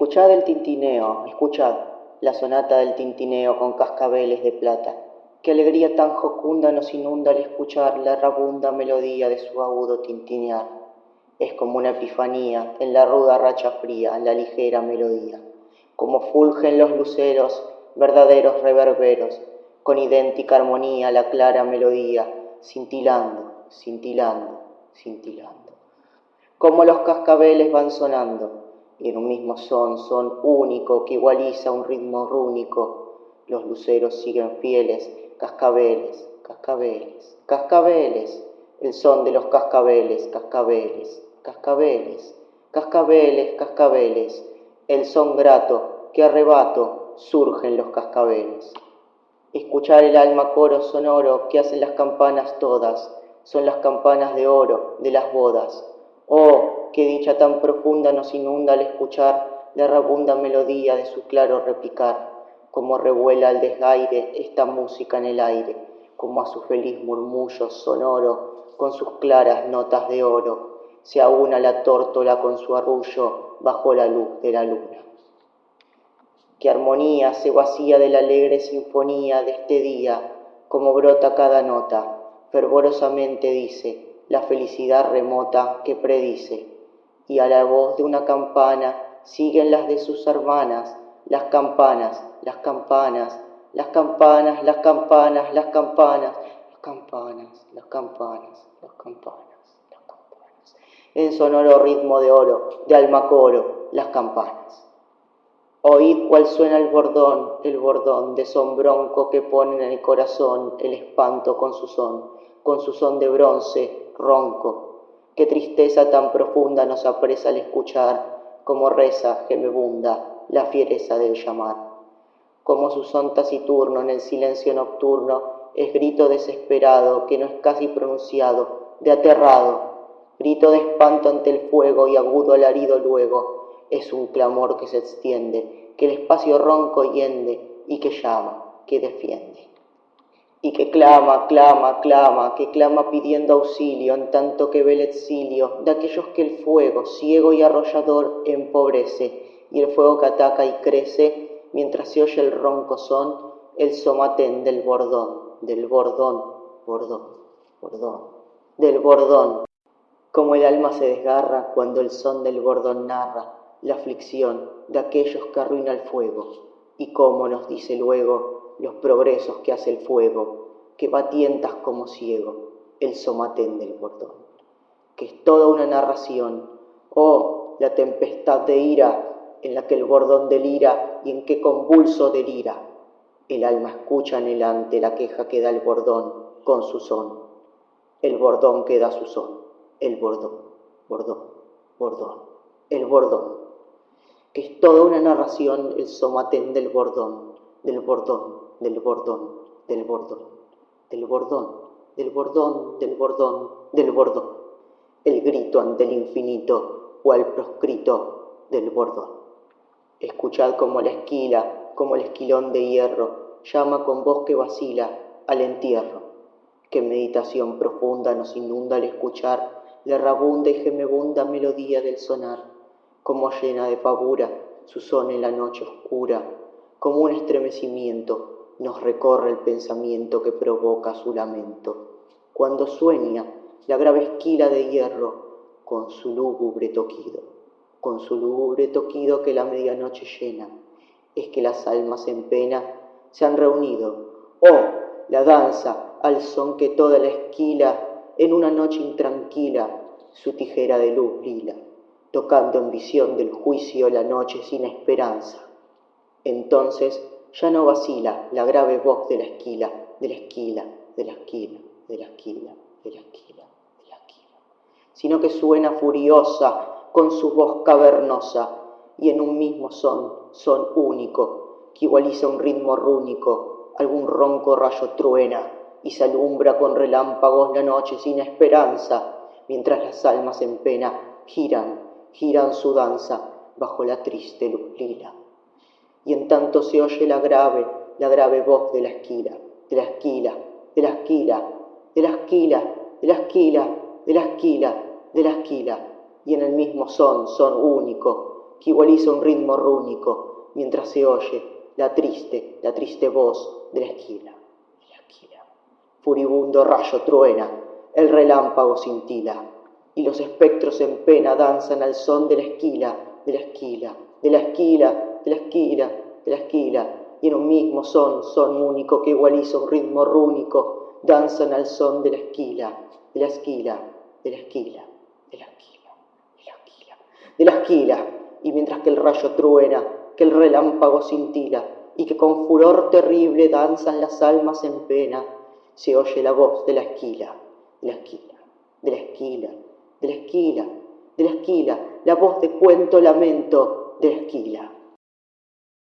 Escuchad el tintineo, escuchad la sonata del tintineo con cascabeles de plata. Qué alegría tan jocunda nos inunda al escuchar la rabunda melodía de su agudo tintinear. Es como una epifanía en la ruda racha fría, la ligera melodía. Como fulgen los luceros, verdaderos reverberos, con idéntica armonía la clara melodía, cintilando, cintilando, cintilando. Como los cascabeles van sonando, y en un mismo son, son único que igualiza un ritmo rúnico. Los luceros siguen fieles, cascabeles, cascabeles, cascabeles, el son de los cascabeles, cascabeles, cascabeles, cascabeles, cascabeles, el son grato que arrebato surgen los cascabeles. Escuchar el alma coro sonoro que hacen las campanas todas, son las campanas de oro de las bodas. Oh, qué dicha tan profunda nos inunda al escuchar la rabunda melodía de su claro repicar, como revuela al desgaire esta música en el aire, como a su feliz murmullo sonoro, con sus claras notas de oro, se aúna la tórtola con su arrullo bajo la luz de la luna. Qué armonía se vacía de la alegre sinfonía de este día, como brota cada nota, fervorosamente dice, la felicidad remota que predice, y a la voz de una campana siguen las de sus hermanas, las campanas, las campanas, las campanas, las campanas, las campanas, las campanas, las campanas, las campanas, las campanas. En sonoro ritmo de oro, de alma coro, las campanas. Oíd cuál suena el bordón, el bordón de son bronco que pone en el corazón el espanto con su son, con su son de bronce, ronco. Qué tristeza tan profunda nos apresa al escuchar, como reza gemebunda la fiereza del llamar. Como su son taciturno en el silencio nocturno es grito desesperado que no es casi pronunciado, de aterrado, grito de espanto ante el fuego y agudo alarido luego, es un clamor que se extiende, que el espacio ronco hiende y que llama, que defiende y que clama, clama, clama, que clama pidiendo auxilio, en tanto que ve el exilio de aquellos que el fuego, ciego y arrollador, empobrece, y el fuego que ataca y crece, mientras se oye el ronco son, el somatén del bordón, del bordón, bordón, bordón, del bordón, como el alma se desgarra cuando el son del bordón narra la aflicción de aquellos que arruina el fuego, y cómo nos dice luego los progresos que hace el fuego, que batientas como ciego el somatén del bordón, que es toda una narración, oh, la tempestad de ira en la que el bordón delira y en qué convulso delira. El alma escucha anhelante la queja que da el bordón con su son, el bordón que da su son, el bordón, bordón, bordón, el bordón, que es toda una narración el somatén del bordón, del bordón, del bordón, del bordón, del bordón, del bordón, del bordón, del bordón. El grito ante el infinito o al proscrito del bordón. Escuchad como la esquila, como el esquilón de hierro, llama con voz que vacila al entierro. Qué meditación profunda nos inunda al escuchar la rabunda y gemebunda melodía del sonar, como llena de pavura su son en la noche oscura, como un estremecimiento nos recorre el pensamiento que provoca su lamento, cuando sueña la grave esquila de hierro con su lúgubre toquido, con su lúgubre toquido que la medianoche llena, es que las almas en pena se han reunido, oh, la danza al son que toda la esquila en una noche intranquila su tijera de luz brila, tocando en visión del juicio la noche sin esperanza. Entonces ya no vacila la grave voz de la esquila, de la esquila, de la esquila, de la esquila, de la esquila, de la esquila, sino que suena furiosa con su voz cavernosa y en un mismo son, son único, que igualiza un ritmo rúnico, algún ronco rayo truena y se alumbra con relámpagos la noche sin esperanza, mientras las almas en pena giran, giran su danza bajo la triste luz lila y en tanto se oye la grave, la grave voz de la esquila, de la esquila, de la esquila, de la esquila, de la esquila, de la esquila, de la esquila, y en el mismo son, son único, que igualiza un ritmo rúnico, mientras se oye la triste, la triste voz de la esquila, de la esquila. Furibundo rayo truena, el relámpago cintila, y los espectros en pena danzan al son de la esquila, de la esquila, de la esquila, de la esquila, de la esquila, y en un mismo son, son único que igualiza un ritmo rúnico, danzan al son de la esquila, de la esquila, de la esquila, de la esquila, de la esquila, de la esquila, y mientras que el rayo truena, que el relámpago cintila, y que con furor terrible danzan las almas en pena, se oye la voz de la esquila, de la esquila, de la esquila, de la esquila, de la esquila, la voz de cuento lamento de la esquila.